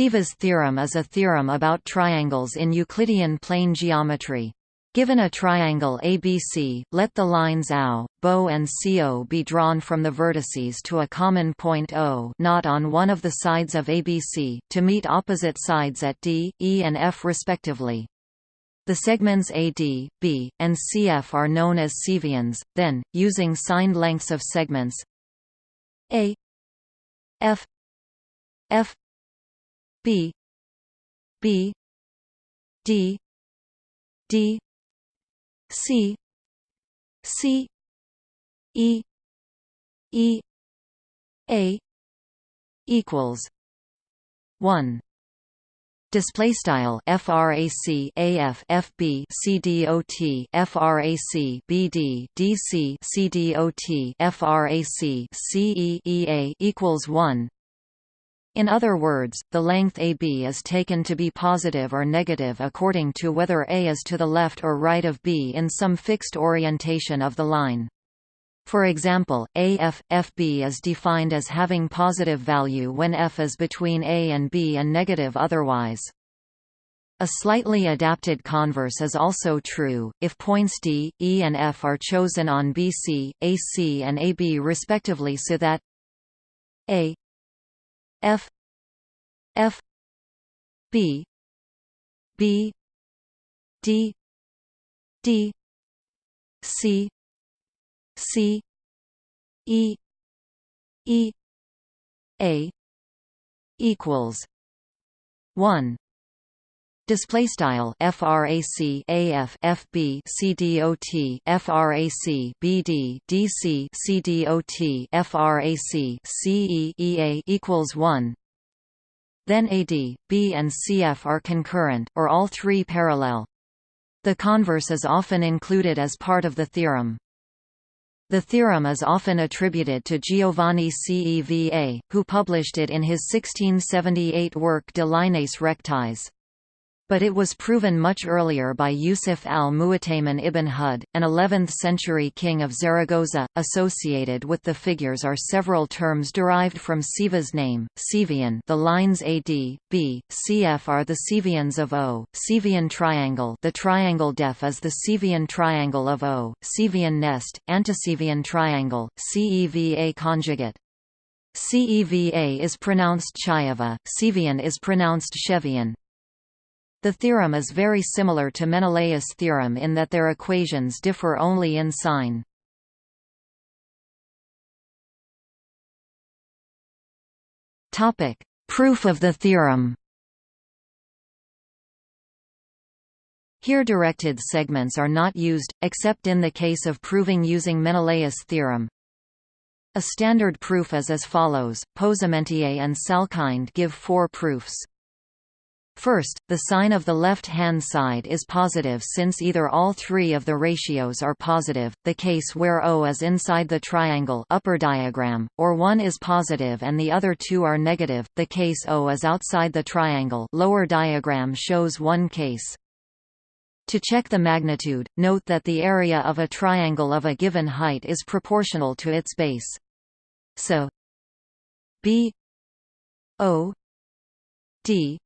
Ceva's theorem is a theorem about triangles in Euclidean plane geometry. Given a triangle ABC, let the lines AO, BO and CO be drawn from the vertices to a common point O not on one of the sides of ABC, to meet opposite sides at D, E and F respectively. The segments AD, B, and CF are known as cevians, then, using signed lengths of segments A F F B B D D C C E E A equals one. Display style frac AF FB CDOT frac BD DC CDOT frac CE EA equals 1 in other words, the length AB is taken to be positive or negative according to whether A is to the left or right of B in some fixed orientation of the line. For example, AF, FB is defined as having positive value when F is between A and B and negative otherwise. A slightly adapted converse is also true, if points D, E and F are chosen on BC, AC and AB respectively so that A F F B B D D C C E E A equals one Display style frac AF FB CDOT frac BD DC CDOT frac CE EA equals 1 then AD, B and CF are concurrent, or all three parallel. The converse is often included as part of the theorem. The theorem is often attributed to Giovanni Ceva, who published it in his 1678 work De Lineis Rectis but it was proven much earlier by Yusuf al-Mu'tamin ibn Hud, an 11th-century king of Zaragoza. Associated with the figures are several terms derived from Ceva's name, Cevian the lines AD, B, CF are the Cevians of O, Cevian triangle the triangle def is the Cevian triangle of O, Cevian nest, Anticevian triangle, CEVA conjugate. CEVA is pronounced Chayeva, Cevian is pronounced Chevian, the theorem is very similar to Menelaus' theorem in that their equations differ only in sign. Topic: Proof of the theorem. Here directed segments are not used, except in the case of proving using Menelaus' theorem. A standard proof is as follows, Posamentier and Salkind give four proofs. First, the sign of the left-hand side is positive since either all three of the ratios are positive, the case where O is inside the triangle upper diagram, or one is positive and the other two are negative, the case O is outside the triangle lower diagram shows one case. To check the magnitude, note that the area of a triangle of a given height is proportional to its base. So B O D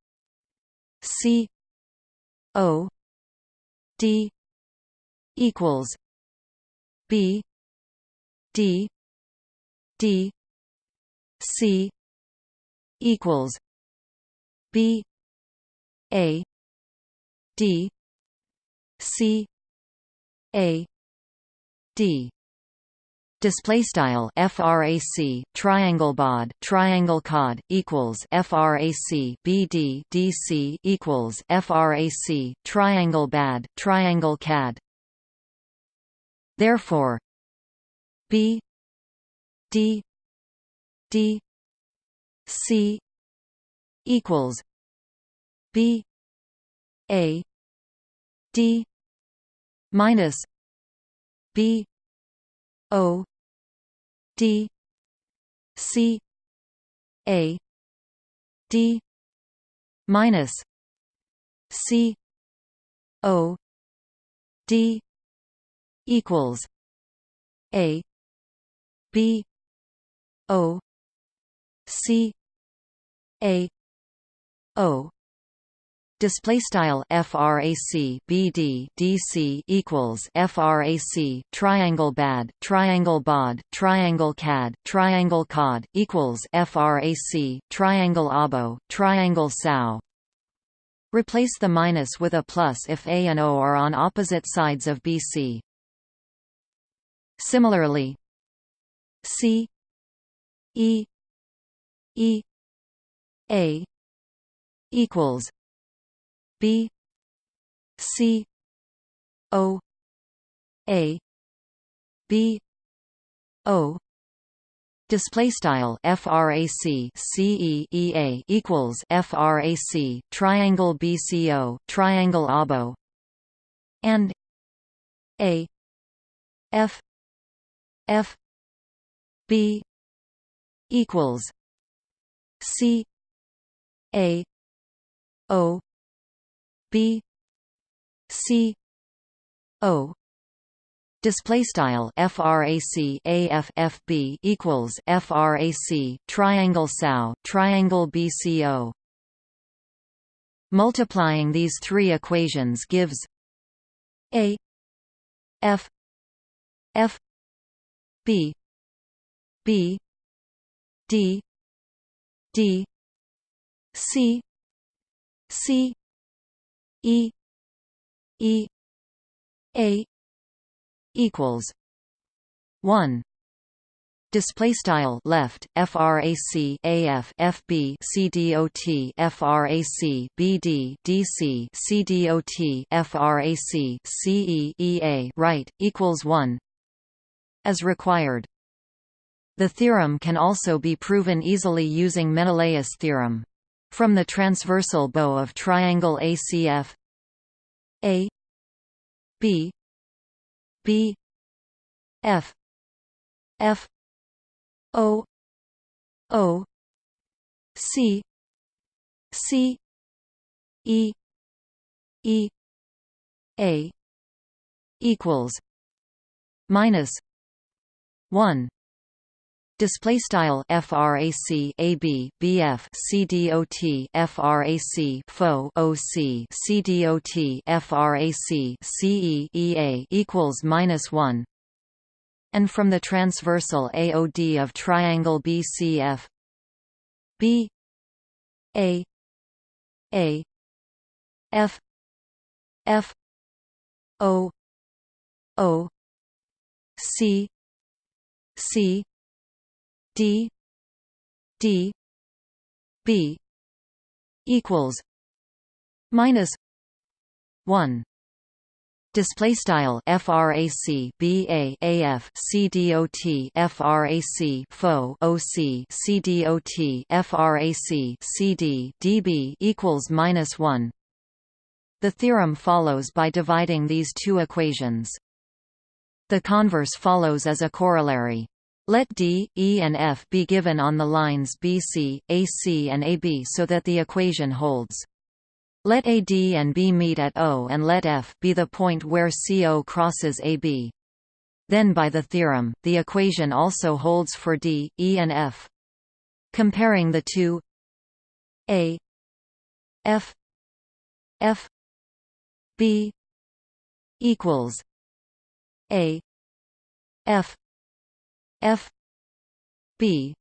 C O D equals B D D C equals B A D C A D display style frac triangle bod triangle cod equals frac bd dc equals frac triangle bad triangle cad. Therefore b d d c equals b a d minus b o D C A D minus C O D equals A B O C A O display style frac bd dc equals frac triangle bad triangle bod triangle cad triangle cod equals frac triangle abo triangle sao replace the minus with a plus if a and o are on opposite sides of bc similarly c e e a equals B C O A B O. Display style frac CE equals frac triangle BCO triangle ABO and A F F B equals C A O B C O. Display style frac AFFB equals frac triangle SAO triangle BCO multiplying these three equations gives a f f b b d d c c E E A equals one. Display style left frac af fb cdot frac bd dc cdot frac ce ea right equals 1 as required. The theorem can also be proven easily using Menelaus theorem from the transversal bow of triangle ACF A B B F F O O C C E E A equals minus one display style frac ab bf cdot frac fo oc cdot frac ce ea equals minus 1 and from the transversal AOD of triangle BCF B A A F F O O C C d d b equals minus 1 display style frac ba af cdot frac fo oc cdot frac cd db equals minus 1 the theorem follows by dividing these two equations. The converse follows as a corollary let D, E and F be given on the lines BC, AC and AB so that the equation holds. Let AD and B meet at O and let F be the point where CO crosses AB. Then by the theorem, the equation also holds for D, E and F. Comparing the two A F F B equals A F F B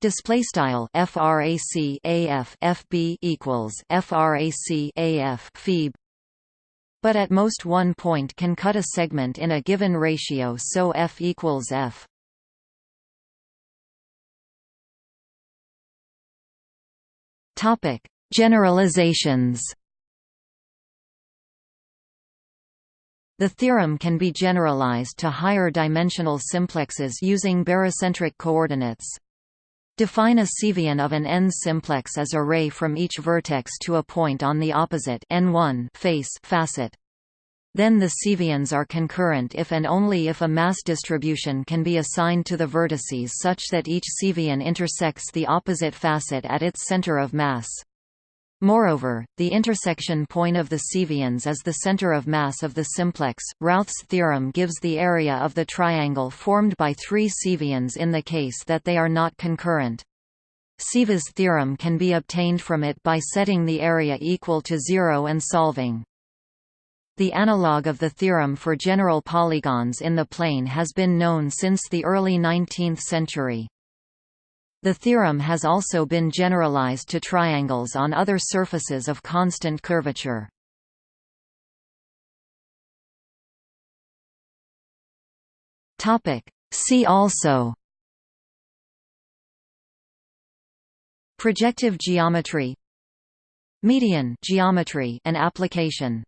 display style frac AF FB equals frac AF phoebe but at most one point can cut a segment in a given ratio so F equals F. Topic generalizations The theorem can be generalized to higher dimensional simplexes using barycentric coordinates. Define a cevian of an n-simplex as a ray from each vertex to a point on the opposite n1 face facet. Then the cevians are concurrent if and only if a mass distribution can be assigned to the vertices such that each cevian intersects the opposite facet at its center of mass. Moreover, the intersection point of the cevians is the center of mass of the simplex. Routh's theorem gives the area of the triangle formed by three cevians in the case that they are not concurrent. Ceva's theorem can be obtained from it by setting the area equal to zero and solving. The analog of the theorem for general polygons in the plane has been known since the early 19th century. The theorem has also been generalized to triangles on other surfaces of constant curvature. See also Projective geometry Median geometry and application